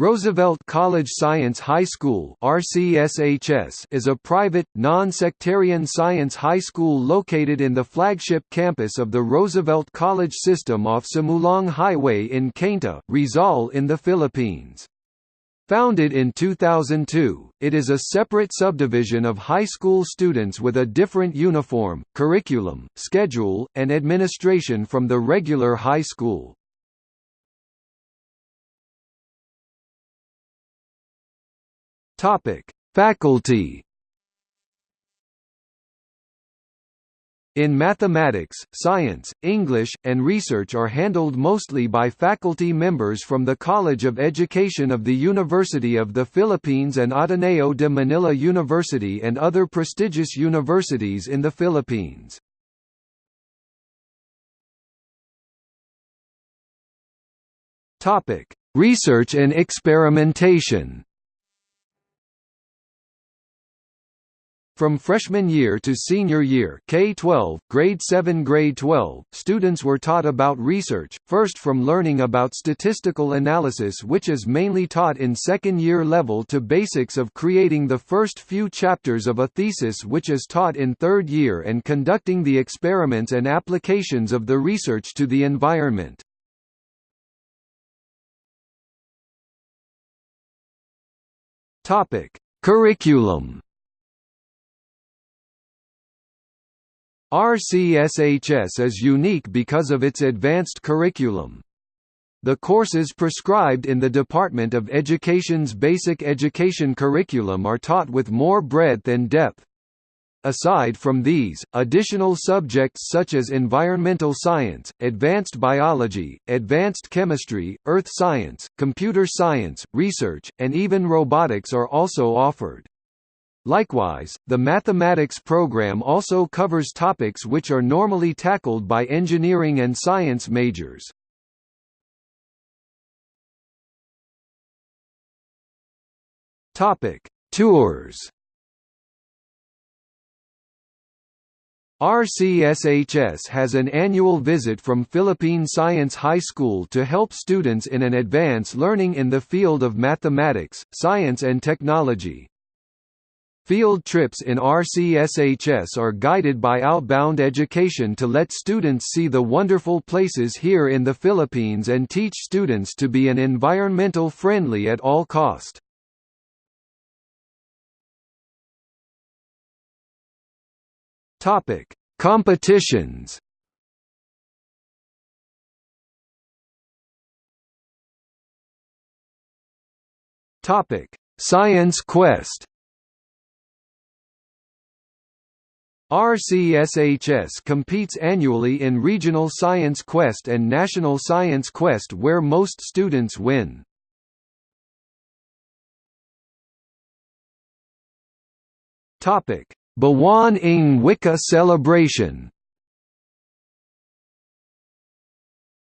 Roosevelt College Science High School RCSHS is a private, non-sectarian science high school located in the flagship campus of the Roosevelt College system off Sumulong Highway in Cainta, Rizal in the Philippines. Founded in 2002, it is a separate subdivision of high school students with a different uniform, curriculum, schedule, and administration from the regular high school. Topic: Faculty. In mathematics, science, English, and research are handled mostly by faculty members from the College of Education of the University of the Philippines and Ateneo de Manila University and other prestigious universities in the Philippines. Research and experimentation From freshman year to senior year K-12, grade 7 grade 12, students were taught about research, first from learning about statistical analysis which is mainly taught in second year level to basics of creating the first few chapters of a thesis which is taught in third year and conducting the experiments and applications of the research to the environment. Curriculum RCSHS is unique because of its advanced curriculum. The courses prescribed in the Department of Education's basic education curriculum are taught with more breadth and depth. Aside from these, additional subjects such as environmental science, advanced biology, advanced chemistry, earth science, computer science, research, and even robotics are also offered. Likewise, the mathematics program also covers topics which are normally tackled by engineering and science majors. Topic: Tours. RCSHS has an annual visit from Philippine Science High School to help students in an advance learning in the field of mathematics, science and technology. Field trips in RCSHS are guided by outbound education to let students see the wonderful places here in the Philippines and teach students to be an environmental friendly at all cost. Topic: Competitions. Topic: Science Quest. RCSHS competes annually in Regional Science Quest and National Science Quest where most students win. Buwan ng Wika celebration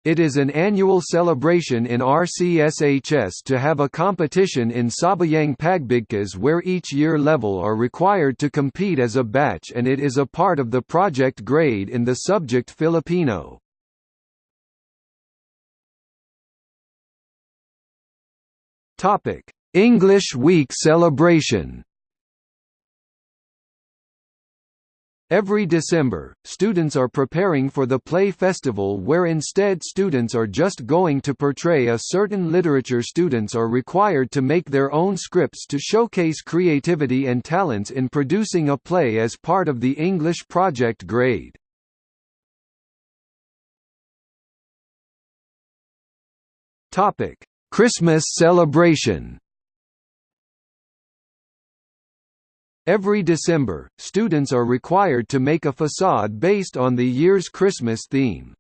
It is an annual celebration in RCSHS to have a competition in Sabayang Pagbigkas where each year level are required to compete as a batch and it is a part of the project grade in the subject Filipino. English Week celebration Every December, students are preparing for the play festival where instead students are just going to portray a certain literature students are required to make their own scripts to showcase creativity and talents in producing a play as part of the English project grade. Christmas celebration Every December, students are required to make a facade based on the year's Christmas theme.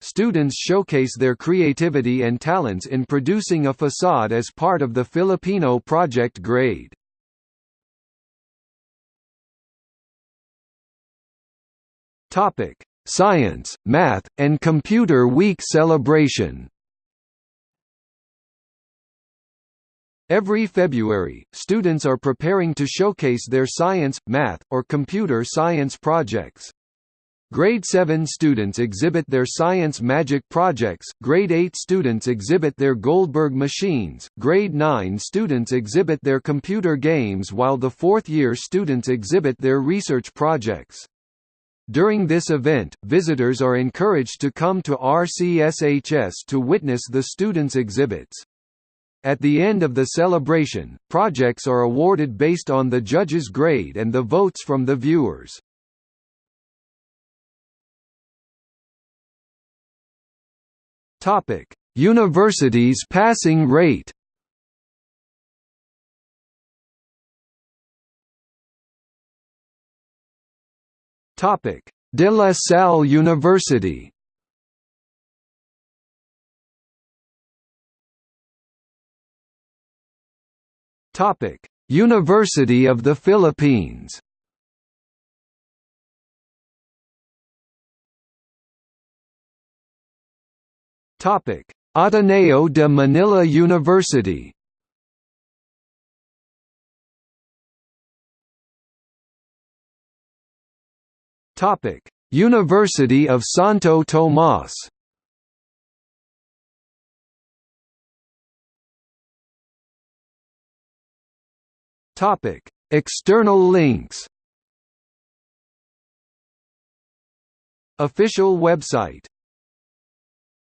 Students showcase their creativity and talents in producing a facade as part of the Filipino project grade. Science, Math, and Computer Week celebration Every February, students are preparing to showcase their science, math, or computer science projects. Grade 7 students exhibit their science magic projects, grade 8 students exhibit their Goldberg machines, grade 9 students exhibit their computer games while the fourth year students exhibit their research projects. During this event, visitors are encouraged to come to RCSHS to witness the students' exhibits. At the end of the celebration, projects are awarded based on the judges' grade and the votes from the viewers. Topic: Universities passing rate. Topic: De La Salle University. Topic: University of the Philippines. Topic: Ateneo de Manila University. Topic: University of Santo Tomas. Topic: External links. Official website